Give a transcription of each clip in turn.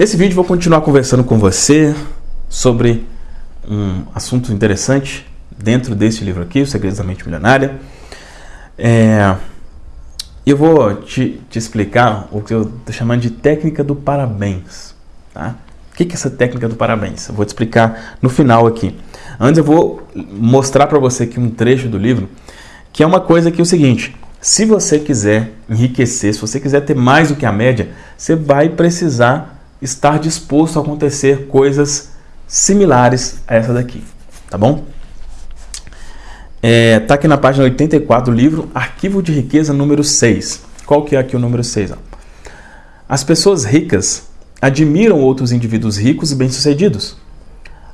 Nesse vídeo vou continuar conversando com você sobre um assunto interessante dentro desse livro aqui, Os Segredos da Mente Milionária. É, eu vou te, te, explicar o que eu estou chamando de técnica do parabéns. Tá? O que é essa técnica do parabéns? Eu vou te explicar no final aqui. Antes eu vou mostrar para você aqui um trecho do livro, que é uma coisa que é o seguinte, se você quiser enriquecer, se você quiser ter mais do que a média, você vai precisar estar disposto a acontecer coisas similares a essa daqui, tá bom? É, tá aqui na página 84 do livro Arquivo de Riqueza número 6. Qual que é aqui o número 6? Ó? As pessoas ricas admiram outros indivíduos ricos e bem-sucedidos.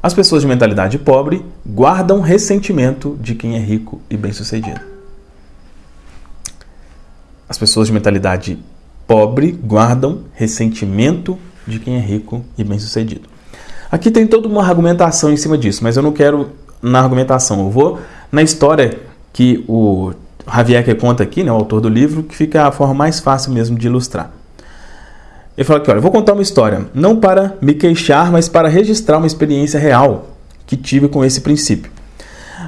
As pessoas de mentalidade pobre guardam ressentimento de quem é rico e bem-sucedido. As pessoas de mentalidade pobre guardam ressentimento de quem é rico e bem-sucedido. Aqui tem toda uma argumentação em cima disso, mas eu não quero na argumentação, eu vou na história que o Javier que conta aqui, né, o autor do livro, que fica a forma mais fácil mesmo de ilustrar. Ele fala aqui, olha, eu vou contar uma história, não para me queixar, mas para registrar uma experiência real que tive com esse princípio.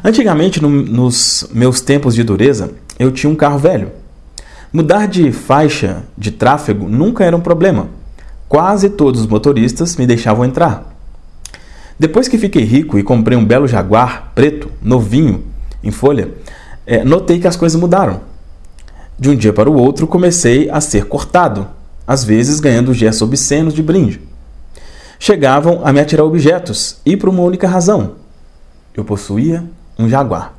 Antigamente, no, nos meus tempos de dureza, eu tinha um carro velho. Mudar de faixa de tráfego nunca era um problema. Quase todos os motoristas me deixavam entrar. Depois que fiquei rico e comprei um belo Jaguar preto, novinho, em folha, é, notei que as coisas mudaram. De um dia para o outro, comecei a ser cortado, às vezes ganhando gestos obscenos de brinde. Chegavam a me atirar objetos, e por uma única razão: eu possuía um Jaguar.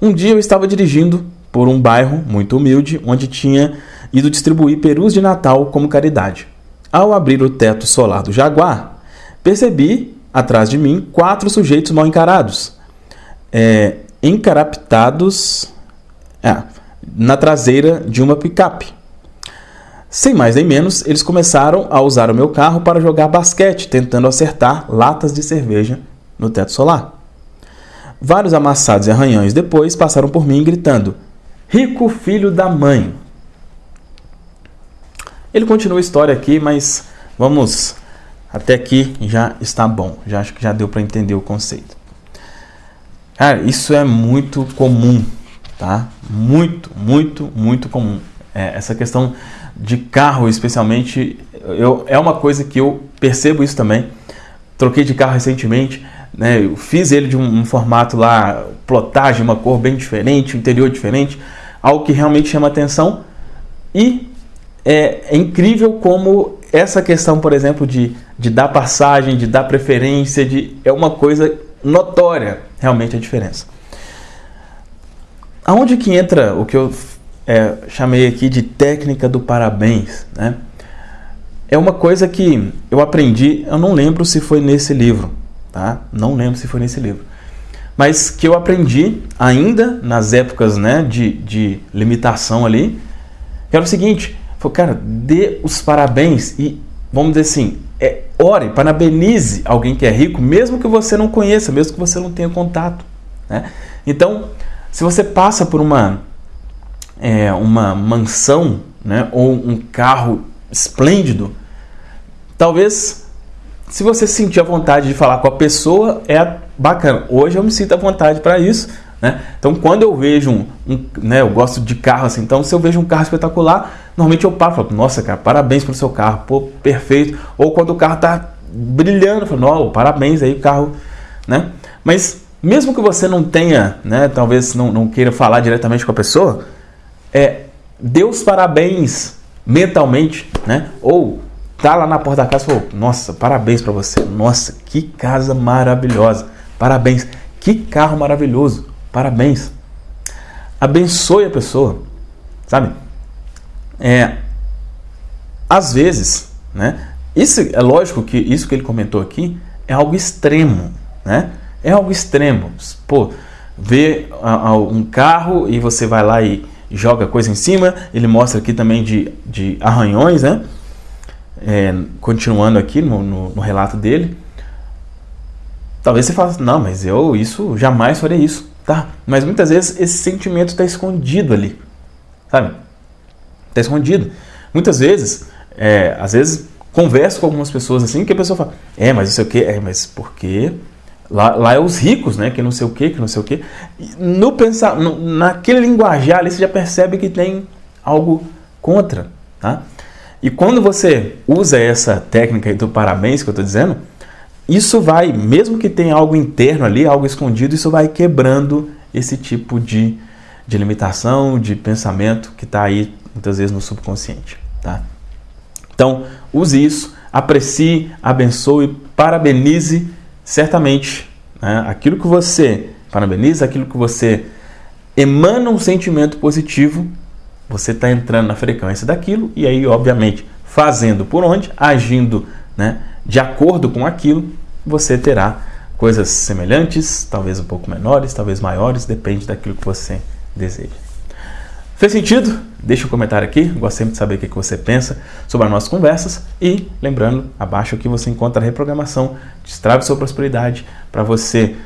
Um dia eu estava dirigindo por um bairro muito humilde, onde tinha ido distribuir perus de Natal como caridade. Ao abrir o teto solar do Jaguar, Percebi, atrás de mim, quatro sujeitos mal encarados, é, encaraptados é, na traseira de uma picape. Sem mais nem menos, eles começaram a usar o meu carro para jogar basquete, tentando acertar latas de cerveja no teto solar. Vários amassados e arranhões depois passaram por mim gritando: Rico filho da mãe! Ele continua a história aqui, mas vamos até aqui já está bom, já acho que já deu para entender o conceito. Cara, isso é muito comum, tá? Muito, muito, muito comum. É, essa questão de carro, especialmente, eu, é uma coisa que eu percebo isso também. Troquei de carro recentemente, né? Eu fiz ele de um, um formato lá, plotagem, uma cor bem diferente, interior diferente, algo que realmente chama atenção. E é, é incrível como essa questão, por exemplo, de, de dar passagem, de dar preferência, de, é uma coisa notória, realmente, a diferença. Aonde que entra o que eu é, chamei aqui de técnica do parabéns, né? É uma coisa que eu aprendi, eu não lembro se foi nesse livro, tá? Não lembro se foi nesse livro. Mas que eu aprendi ainda nas épocas né, de, de limitação ali, que era o seguinte, Falou, cara, dê os parabéns e, vamos dizer assim, é, ore, parabenize alguém que é rico, mesmo que você não conheça, mesmo que você não tenha contato. Né? Então, se você passa por uma, é, uma mansão né, ou um carro esplêndido, talvez se você sentir a vontade de falar com a pessoa, é bacana. Hoje eu me sinto à vontade para isso. Né? Então, quando eu vejo um, um, né, eu gosto de carro assim, então se eu vejo um carro espetacular, normalmente eu paro e falo, nossa, cara, parabéns pelo seu carro, pô, perfeito. Ou quando o carro está brilhando, eu falo, não, parabéns aí, o carro, né? Mas mesmo que você não tenha, né, talvez não, não queira falar diretamente com a pessoa, é, dê os parabéns mentalmente, né? Ou tá lá na porta da casa e falou, nossa, parabéns para você, nossa, que casa maravilhosa, parabéns, que carro maravilhoso, parabéns. Abençoe a pessoa, sabe? É, às vezes, né? Isso é lógico que isso que ele comentou aqui é algo extremo, né? É algo extremo. Pô, vê um carro e você vai lá e joga coisa em cima. Ele mostra aqui também de, de arranhões, né? É, continuando aqui no, no, no, relato dele. Talvez você fale, não, mas eu isso jamais faria isso, tá? Mas muitas vezes esse sentimento está escondido ali, sabe? Está escondido. Muitas vezes, é, às vezes, converso com algumas pessoas assim, que a pessoa fala, é, mas isso aqui, é, mas por quê? Lá, lá é os ricos, né? Que não sei o quê, que não sei o quê. No pensar, no, naquele linguajar ali, você já percebe que tem algo contra, tá? E quando você usa essa técnica do parabéns que eu estou dizendo, isso vai, mesmo que tenha algo interno ali, algo escondido, isso vai quebrando esse tipo de, de limitação, de pensamento que está aí muitas vezes no subconsciente, tá? Então, use isso, aprecie, abençoe, parabenize certamente né, aquilo que você parabeniza, aquilo que você emana um sentimento positivo, você está entrando na frequência daquilo e aí, obviamente, fazendo por onde, agindo né, de acordo com aquilo, você terá coisas semelhantes, talvez um pouco menores, talvez maiores, depende daquilo que você deseja. Fez sentido? Deixa um comentário aqui, gosto sempre de saber o que você pensa sobre as nossas conversas. E, lembrando, abaixo aqui você encontra a reprogramação Destrave Sua Prosperidade para você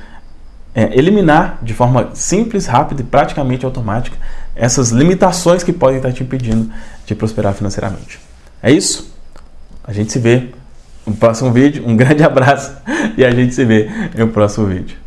é, eliminar de forma simples, rápida e praticamente automática essas limitações que podem estar te impedindo de prosperar financeiramente. É isso? A gente se vê no próximo vídeo. Um grande abraço e a gente se vê no próximo vídeo.